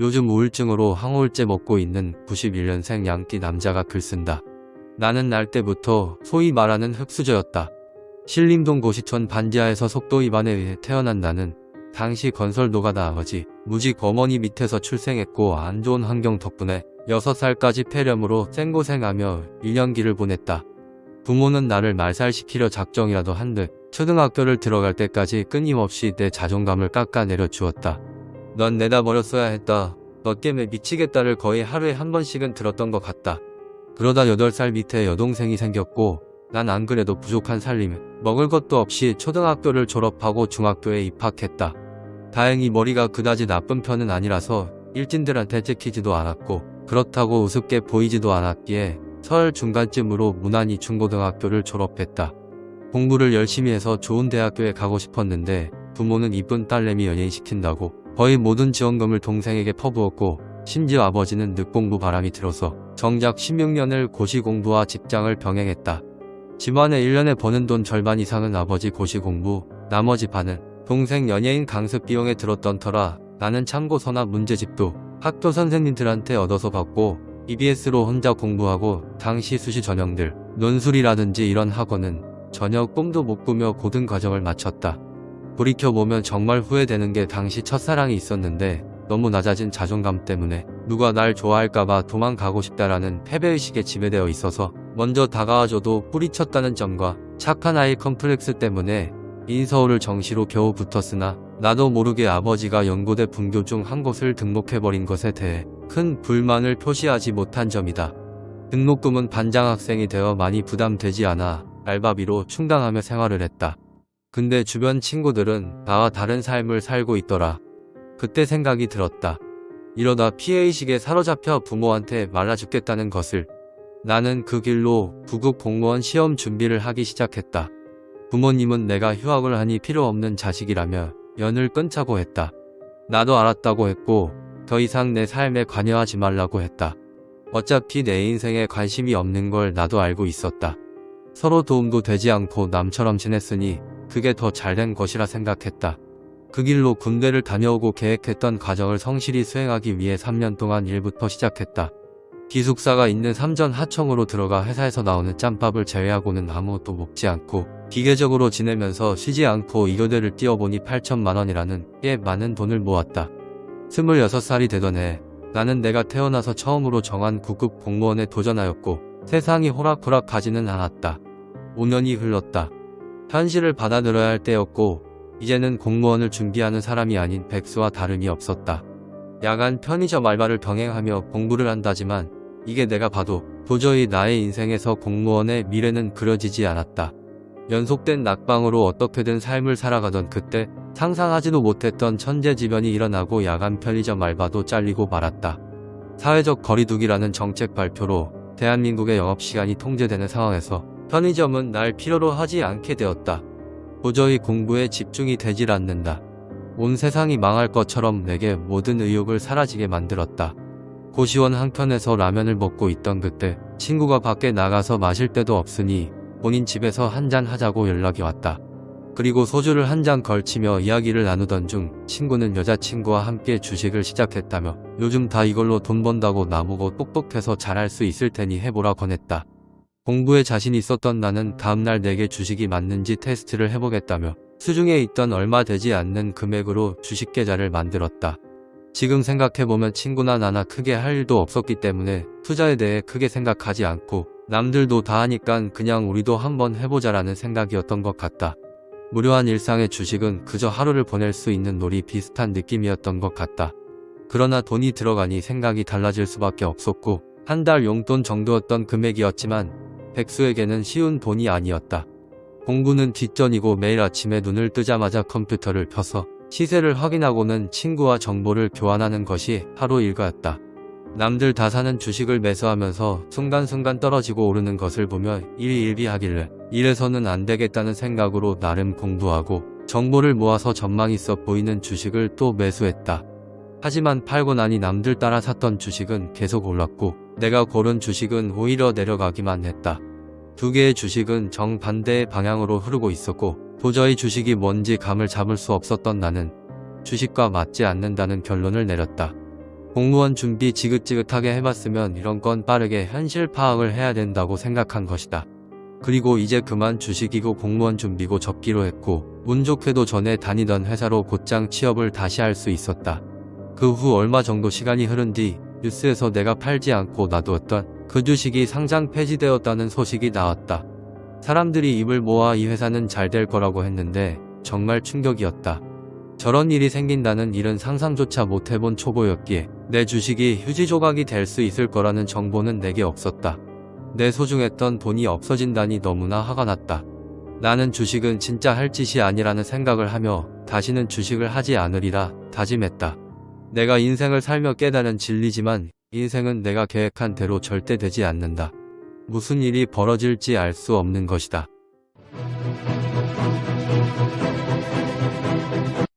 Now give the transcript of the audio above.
요즘 우울증으로 항우울제 먹고 있는 91년생 양띠 남자가 글 쓴다. 나는 날 때부터 소위 말하는 흙수저였다. 신림동 고시촌 반지하에서 속도 위반에 의해 태어난 나는 당시 건설 노가다 아버지 무직 어머니 밑에서 출생했고 안 좋은 환경 덕분에 6살까지 폐렴으로 생고생하며 1년기를 보냈다. 부모는 나를 말살시키려 작정이라도 한듯 초등학교를 들어갈 때까지 끊임없이 내 자존감을 깎아내려 주었다. 넌 내다 버렸어야 했다. 너 때문에 미치겠다를 거의 하루에 한 번씩은 들었던 것 같다. 그러다 8살 밑에 여동생이 생겼고 난 안 그래도 부족한 살림에 먹을 것도 없이 초등학교를 졸업하고 중학교에 입학했다. 다행히 머리가 그다지 나쁜 편은 아니라서 일진들한테 찍히지도 않았고 그렇다고 우습게 보이지도 않았기에 설 중간쯤으로 무난히 중고등학교를 졸업했다. 공부를 열심히 해서 좋은 대학교에 가고 싶었는데 부모는 이쁜 딸내미 연예인 시킨다고 거의 모든 지원금을 동생에게 퍼부었고 심지어 아버지는 늦공부 바람이 들어서 정작 16년을 고시 공부와 직장을 병행했다. 집안에 1년에 버는 돈 절반 이상은 아버지 고시 공부, 나머지 반은 동생 연예인 강습 비용에 들었던 터라 나는 참고서나 문제집도 학교 선생님들한테 얻어서 받고 EBS로 혼자 공부하고 당시 수시 전형들, 논술이라든지 이런 학원은 전혀 꿈도 못 꾸며 고등 과정을 마쳤다. 돌이켜보면 정말 후회되는 게 당시 첫사랑이 있었는데 너무 낮아진 자존감 때문에 누가 날 좋아할까봐 도망가고 싶다라는 패배의식에 지배되어 있어서 먼저 다가와줘도 뿌리쳤다는 점과 착한 아이 컴플렉스 때문에 인서울을 정시로 겨우 붙었으나 나도 모르게 아버지가 연고대 분교 중 한 곳을 등록해버린 것에 대해 큰 불만을 표시하지 못한 점이다. 등록금은 반장 학생이 되어 많이 부담되지 않아 알바비로 충당하며 생활을 했다. 근데 주변 친구들은 나와 다른 삶을 살고 있더라. 그때 생각이 들었다. 이러다 피해의식에 사로잡혀 부모한테 말라 죽겠다는 것을. 나는 그 길로 부국 공무원 시험 준비를 하기 시작했다. 부모님은 내가 휴학을 하니 필요 없는 자식이라며 연을 끊자고 했다. 나도 알았다고 했고 더 이상 내 삶에 관여하지 말라고 했다. 어차피 내 인생에 관심이 없는 걸 나도 알고 있었다. 서로 도움도 되지 않고 남처럼 지냈으니 그게 더 잘된 것이라 생각했다. 그 길로 군대를 다녀오고 계획했던 과정을 성실히 수행하기 위해 3년 동안 일부터 시작했다. 기숙사가 있는 삼전 하청으로 들어가 회사에서 나오는 짬밥을 제외하고는 아무것도 먹지 않고 기계적으로 지내면서 쉬지 않고 이교대를 뛰어보니 8천만원이라는 꽤 많은 돈을 모았다. 26살이 되던 해 나는 내가 태어나서 처음으로 정한 9급 공무원에 도전하였고 세상이 호락호락 가지는 않았다. 5년이 흘렀다. 현실을 받아들여야 할 때였고 이제는 공무원을 준비하는 사람이 아닌 백수와 다름이 없었다. 야간 편의점 알바를 병행하며 공부를 한다지만 이게 내가 봐도 도저히 나의 인생에서 공무원의 미래는 그려지지 않았다. 연속된 낙방으로 어떻게든 삶을 살아가던 그때 상상하지도 못했던 천재지변이 일어나고 야간 편의점 알바도 잘리고 말았다. 사회적 거리두기라는 정책 발표로 대한민국의 영업시간이 통제되는 상황에서 편의점은 날 필요로 하지 않게 되었다. 도저히 공부에 집중이 되질 않는다. 온 세상이 망할 것처럼 내게 모든 의욕을 사라지게 만들었다. 고시원 한켠에서 라면을 먹고 있던 그때 친구가 밖에 나가서 마실 데도 없으니 본인 집에서 한 잔 하자고 연락이 왔다. 그리고 소주를 한 잔 걸치며 이야기를 나누던 중 친구는 여자친구와 함께 주식을 시작했다며 요즘 다 이걸로 돈 번다고 나보고 똑똑해서 잘할 수 있을 테니 해보라 권했다. 공부에 자신 있었던 나는 다음날 내게 주식이 맞는지 테스트를 해보겠다며 수중에 있던 얼마 되지 않는 금액으로 주식 계좌를 만들었다. 지금 생각해보면 친구나 나나 크게 할 일도 없었기 때문에 투자에 대해 크게 생각하지 않고 남들도 다 하니깐 그냥 우리도 한번 해보자라는 생각이었던 것 같다. 무료한 일상의 주식은 그저 하루를 보낼 수 있는 놀이 비슷한 느낌이었던 것 같다. 그러나 돈이 들어가니 생각이 달라질 수밖에 없었고 한 달 용돈 정도였던 금액이었지만 백수에게는 쉬운 돈이 아니었다. 공부는 뒷전이고 매일 아침에 눈을 뜨자마자 컴퓨터를 펴서 시세를 확인하고는 친구와 정보를 교환하는 것이 하루 일과였다. 남들 다 사는 주식을 매수하면서 순간순간 떨어지고 오르는 것을 보며 일일비하길래 이래서는 안 되겠다는 생각으로 나름 공부하고 정보를 모아서 전망 있어 보이는 주식을 또 매수했다. 하지만 팔고 나니 남들 따라 샀던 주식은 계속 올랐고 내가 고른 주식은 오히려 내려가기만 했다. 두 개의 주식은 정반대의 방향으로 흐르고 있었고 도저히 주식이 뭔지 감을 잡을 수 없었던 나는 주식과 맞지 않는다는 결론을 내렸다. 공무원 준비 지긋지긋하게 해봤으면 이런 건 빠르게 현실 파악을 해야 된다고 생각한 것이다. 그리고 이제 그만 주식이고 공무원 준비고 접기로 했고 운 좋게도 전에 다니던 회사로 곧장 취업을 다시 할 수 있었다. 그 후 얼마 정도 시간이 흐른 뒤 뉴스에서 내가 팔지 않고 놔두었던 그 주식이 상장 폐지되었다는 소식이 나왔다. 사람들이 입을 모아 이 회사는 잘 될 거라고 했는데 정말 충격이었다. 저런 일이 생긴다는 일은 상상조차 못 해본 초보였기에 내 주식이 휴지 조각이 될 수 있을 거라는 정보는 내게 없었다. 내 소중했던 돈이 없어진다니 너무나 화가 났다. 나는 주식은 진짜 할 짓이 아니라는 생각을 하며 다시는 주식을 하지 않으리라 다짐했다. 내가 인생을 살며 깨달은 진리지만 인생은 내가 계획한 대로 절대 되지 않는다. 무슨 일이 벌어질지 알 수 없는 것이다.